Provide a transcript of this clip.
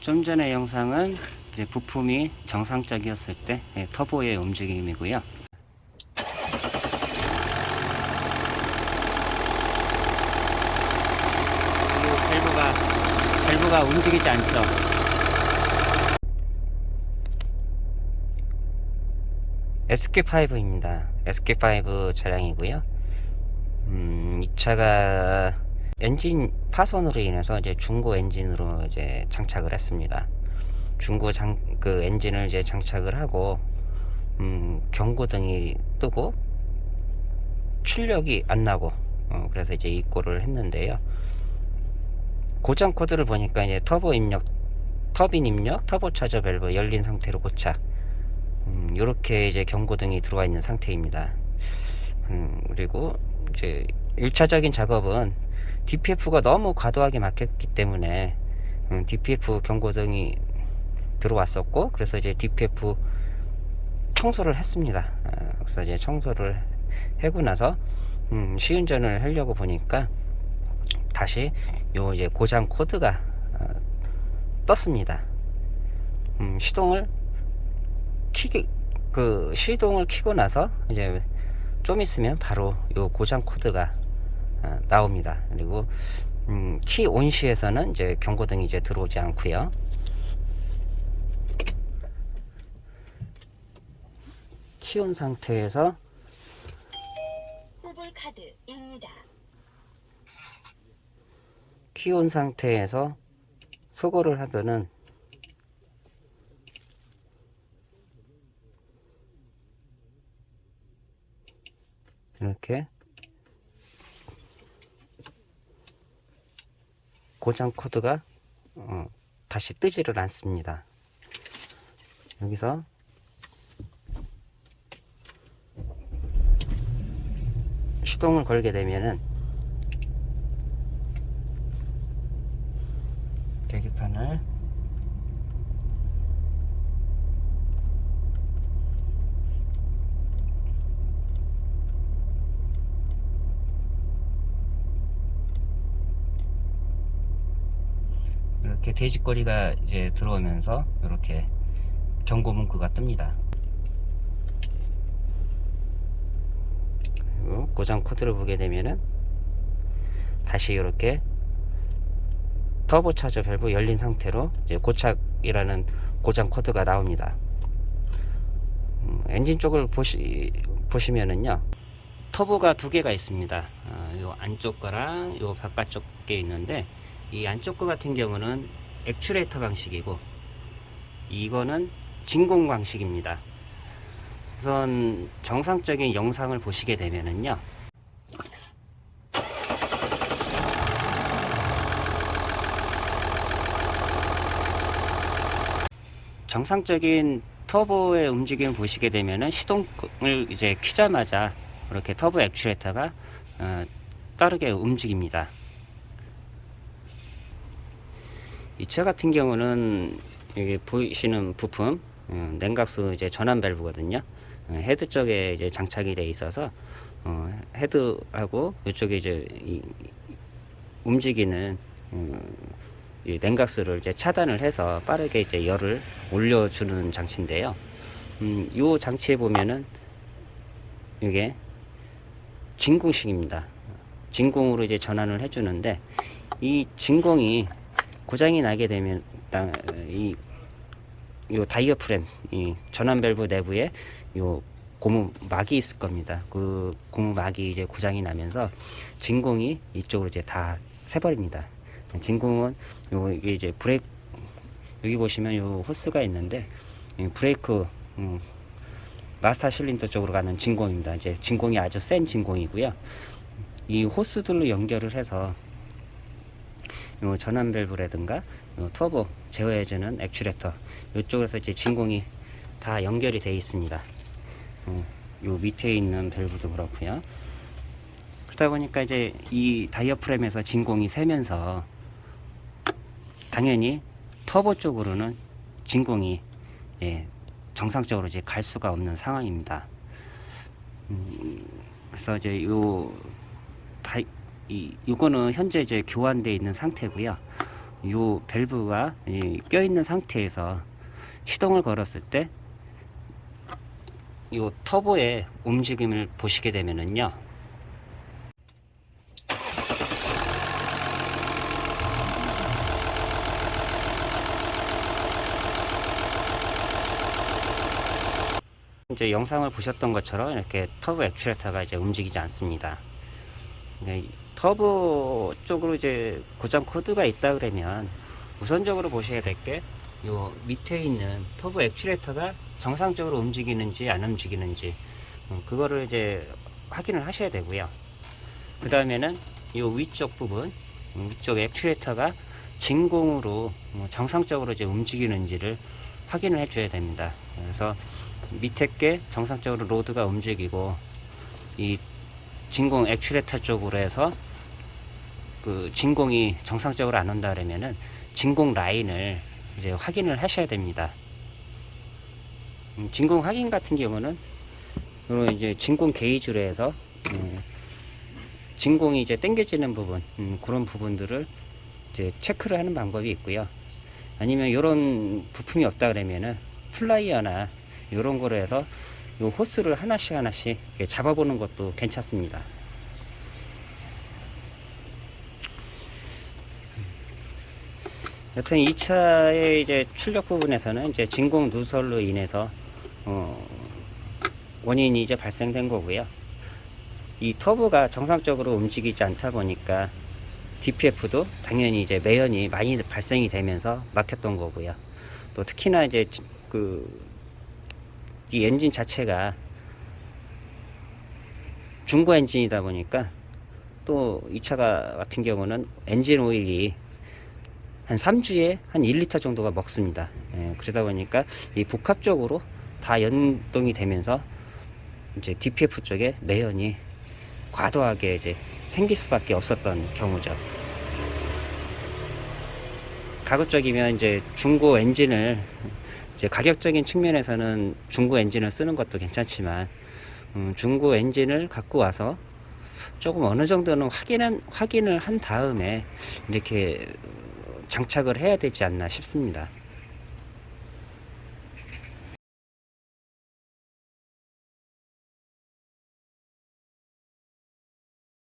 좀 전의 영상은 부품이 정상적이었을 때 예, 터보의 움직임이고요. 밸브가 밸브가 움직이지 않죠. SK5입니다. SK5 차량이고요. 음, 이 차가 엔진 파손으로 인해서 이제 중고 엔진으로 이제 장착을 했습니다. 중고 장, 그 엔진을 이제 장착을 하고, 음, 경고등이 뜨고, 출력이 안 나고, 어, 그래서 이제 입고를 했는데요. 고장 코드를 보니까 이제 터보 입력, 터빈 입력, 터보 차저 밸브 열린 상태로 고착. 음, 요렇게 이제 경고등이 들어와 있는 상태입니다. 음, 그리고 이제 1차적인 작업은 DPF가 너무 과도하게 막혔기 때문에 음, DPF 경고등이 들어왔었고 그래서 이제 DPF 청소를 했습니다. 아, 그래서 이제 청소를 하고 나서 음, 시운전을 하려고 보니까 다시 요 이제 고장 코드가 어, 떴습니다. 음, 시동을 키기 그 시동을 키고 나서 이제 좀 있으면 바로 요 고장 코드가 어, 나옵니다. 그리고 음, 키 온시에서는 이제 경고등이 이제 들어오지 않고요. 키온 상태에서. 키온 상태에서 소거를 하면은 이렇게 고장 코드가 어, 다시 뜨지를 않습니다. 여기서 시동을 걸게 되면은 계기판을 이렇게 돼지거리가 이제 들어오면서 이렇게 경고 문구가 뜹니다. 고장 코드를 보게 되면은 다시 이렇게 터보 차저 밸브 열린 상태로 이제 고착이라는 고장 코드가 나옵니다. 음, 엔진 쪽을 보시 보시면은요 터보가 두 개가 있습니다. 어, 요 안쪽 거랑 요 바깥쪽 게 있는데 이 안쪽 거 같은 경우는 액츄레이터 방식이고 이거는 진공 방식입니다. 우선 정상적인 영상을 보시게 되면은요. 정상적인 터보의 움직임을 보시게 되면은 시동을 이제 키자마자 이렇게 터보 액츄레이터가 어, 빠르게 움직입니다. 이 차 같은 경우는 여기 보이시는 부품 어, 냉각수 이제 전환 밸브거든요. 어, 헤드 쪽에 이제 장착이 돼 있어서 어, 헤드하고 이쪽에 이제 이, 움직이는 어, 이 냉각수를 이제 차단을 해서 빠르게 이제 열을 올려주는 장치인데요. 음, 요 장치에 보면은 이게 진공식입니다. 진공으로 이제 전환을 해주는데 이 진공이 고장이 나게 되면 다- 이, 요 다이어 프렘, 이 전환 밸브 내부에 요 고무 막이 있을 겁니다. 그 고무 막이 이제 고장이 나면서 진공이 이쪽으로 이제 다 새버립니다. 진공은 요 이게 이제 브레이크 여기 보시면 요 호스가 있는데 이 브레이크 음, 마스터 실린더 쪽으로 가는 진공입니다. 이제 진공이 아주 센 진공이고요. 이 호스들로 연결을 해서 요 전환 밸브라든가 요 터보 제어해주는 액츄레이터 이쪽에서 이제 진공이 다 연결이 되어 있습니다. 어, 요 밑에 있는 밸브도 그렇고요. 그러다 보니까 이제 이 다이어프램에서 진공이 새면서 당연히 터보 쪽으로는 진공이 예, 정상적으로 이제 갈 수가 없는 상황입니다. 음, 그래서 이제 요다 이, 이 요거는 현재 이제 교환되어 있는 상태고요. 요 밸브가 껴 있는 상태에서 시동을 걸었을 때요 터보의 움직임을 보시게 되면은요. 이제 영상을 보셨던 것처럼 이렇게 터보 액추에이터가 이제 움직이지 않습니다. 네, 터보 쪽으로 이제 고장 코드가 있다 그러면 우선적으로 보셔야 될 게 요 밑에 있는 터보 액추에이터가 정상적으로 움직이는지 안 움직이는지 음, 그거를 이제 확인을 하셔야 되고요. 그 다음에는 요 위쪽 부분 음, 위쪽 액추에이터가 진공으로 음, 정상적으로 이제 움직이는지를 확인을 해 줘야 됩니다. 그래서 밑에 게 정상적으로 로드가 움직이고 이 진공 액추레터 쪽으로 해서 그 진공이 정상적으로 안 온다 그러면은 진공 라인을 이제 확인을 하셔야 됩니다. 음, 진공 확인 같은 경우는 요 이제 진공 게이지로 해서 음, 진공이 이제 당겨지는 부분 음, 그런 부분들을 이제 체크를 하는 방법이 있고요. 아니면 이런 부품이 없다 그러면은 플라이어나 이런 거로 해서 요 호스를 하나씩 하나씩 잡아보는 것도 괜찮습니다. 여튼 이 차의 이제 출력 부분에서는 이제 진공 누설로 인해서 어, 원인이 이제 발생된 거고요. 이 터보가 정상적으로 움직이지 않다 보니까 DPF도 당연히 이제 매연이 많이 발생이 되면서 막혔던 거고요. 또 특히나 이제 그 이 엔진 자체가 중고 엔진이다 보니까 또 이 차가 같은 경우는 엔진 오일이 한 3주에 한 1리터 정도가 먹습니다. 예, 그러다 보니까 이 복합적으로 다 연동이 되면서 이제 DPF 쪽에 매연이 과도하게 이제 생길 수밖에 없었던 경우죠. 가급적이면 이제 중고 엔진을 이제 가격적인 측면에서는 중고 엔진을 쓰는 것도 괜찮지만 음, 중고 엔진을 갖고 와서 조금 어느 정도는 확인한 확인을 한 다음에 이렇게 장착을 해야 되지 않나 싶습니다.